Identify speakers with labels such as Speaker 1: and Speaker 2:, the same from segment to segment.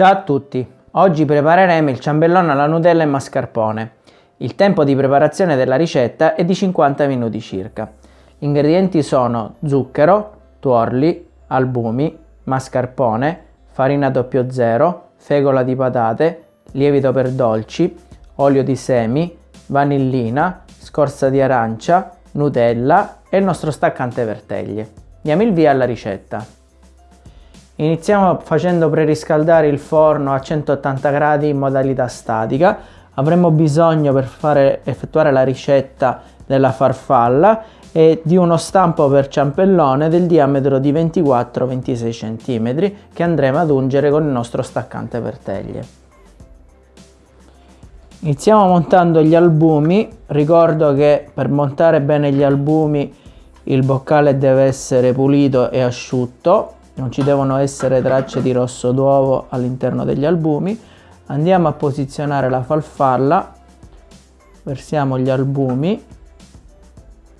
Speaker 1: Ciao a tutti, oggi prepareremo il ciambellone alla Nutella e mascarpone. Il tempo di preparazione della ricetta è di 50 minuti circa. Gli ingredienti sono zucchero, tuorli, albumi, mascarpone, farina 00, fegola di patate, lievito per dolci, olio di semi, vanillina, scorza di arancia, Nutella e il nostro staccante per teglie. Diamo il via alla ricetta. Iniziamo facendo preriscaldare il forno a 180 gradi in modalità statica. Avremo bisogno per fare, effettuare la ricetta della farfalla e di uno stampo per ciampellone del diametro di 24-26 cm che andremo ad ungere con il nostro staccante per teglie. Iniziamo montando gli albumi, ricordo che per montare bene gli albumi il boccale deve essere pulito e asciutto non ci devono essere tracce di rosso d'uovo all'interno degli albumi. Andiamo a posizionare la farfalla. Versiamo gli albumi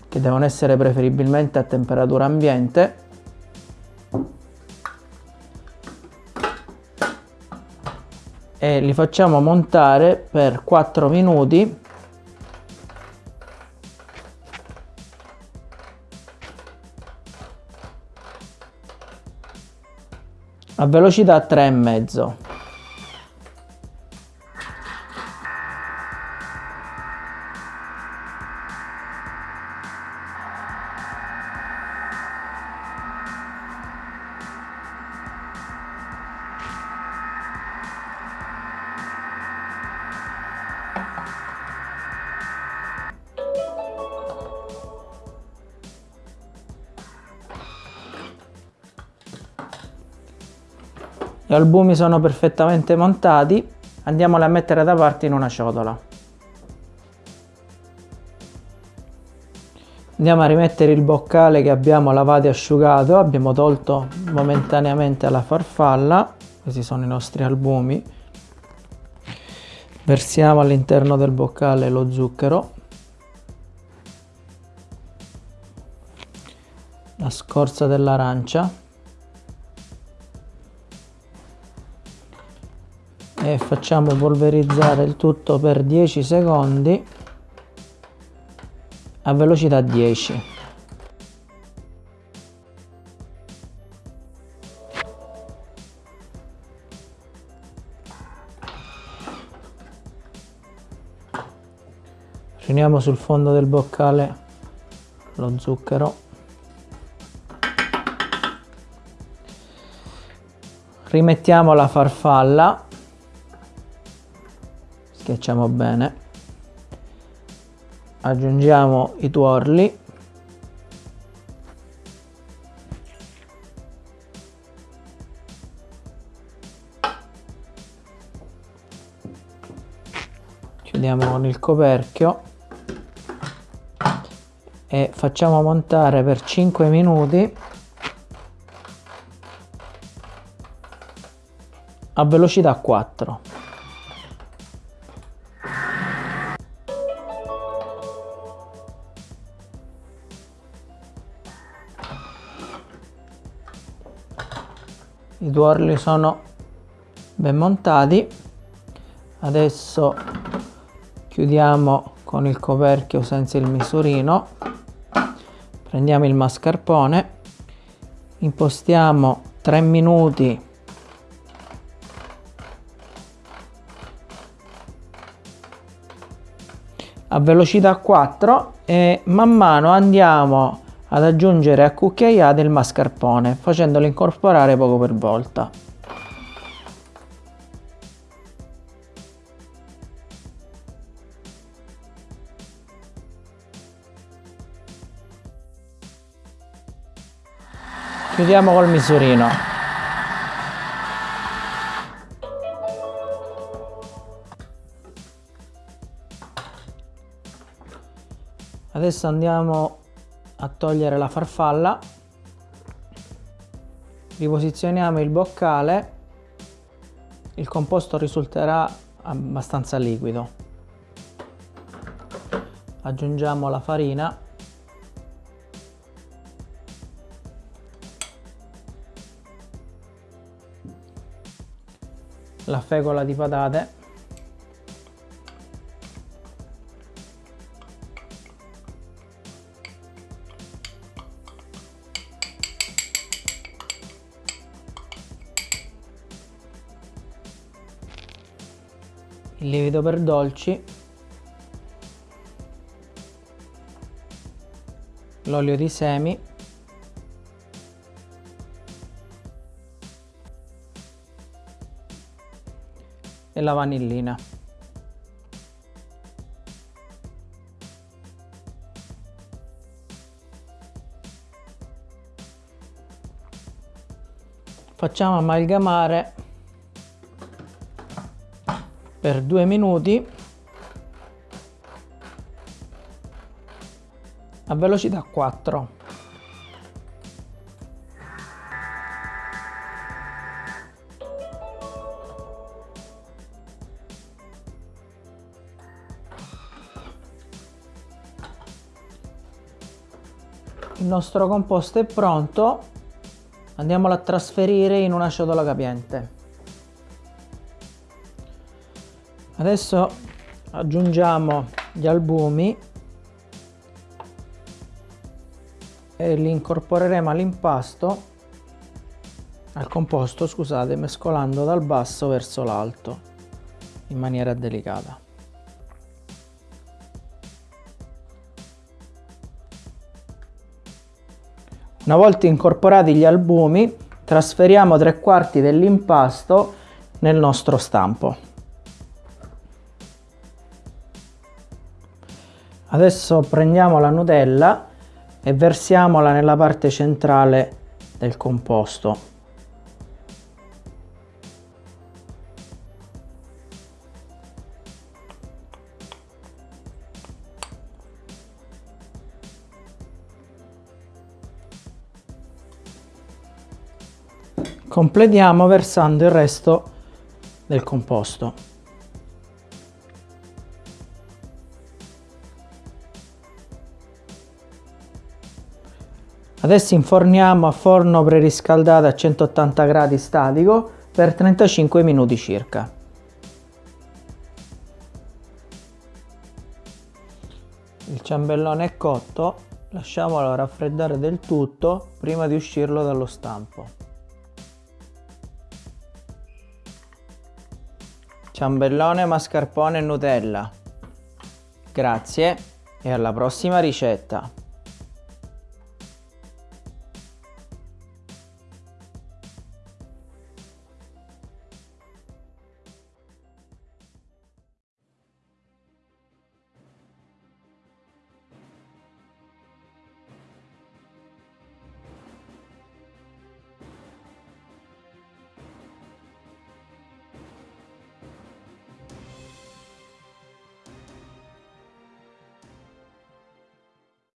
Speaker 1: che devono essere preferibilmente a temperatura ambiente. E li facciamo montare per 4 minuti a velocità 3,5 Gli albumi sono perfettamente montati, andiamoli a mettere da parte in una ciotola. Andiamo a rimettere il boccale che abbiamo lavato e asciugato, abbiamo tolto momentaneamente la farfalla, questi sono i nostri albumi. Versiamo all'interno del boccale lo zucchero, la scorza dell'arancia, e facciamo polverizzare il tutto per 10 secondi a velocità 10 riuniamo sul fondo del boccale lo zucchero. Rimettiamo la farfalla schiacciamo bene. Aggiungiamo i tuorli. Chiudiamo con il coperchio. E facciamo montare per 5 minuti. A velocità 4 i tuorli sono ben montati. Adesso chiudiamo con il coperchio senza il misurino. Prendiamo il mascarpone. Impostiamo 3 minuti. A velocità 4 e man mano andiamo ad aggiungere a cucchiaiate il mascarpone facendolo incorporare poco per volta. Chiudiamo col misurino. Adesso andiamo a togliere la farfalla. Riposizioniamo il boccale. Il composto risulterà abbastanza liquido. Aggiungiamo la farina. La fecola di patate il lievito per dolci. L'olio di semi. E la vanillina. Facciamo amalgamare per due minuti a velocità 4 il nostro composto è pronto. Andiamolo a trasferire in una ciotola capiente adesso aggiungiamo gli albumi e li incorporeremo all'impasto al composto scusate mescolando dal basso verso l'alto in maniera delicata. Una volta incorporati gli albumi trasferiamo tre quarti dell'impasto nel nostro stampo Adesso prendiamo la Nutella e versiamola nella parte centrale del composto. Completiamo versando il resto del composto. Adesso inforniamo a forno preriscaldato a 180 gradi statico per 35 minuti circa. Il ciambellone è cotto, lasciamolo raffreddare del tutto prima di uscirlo dallo stampo. Ciambellone, mascarpone e Nutella. Grazie e alla prossima ricetta!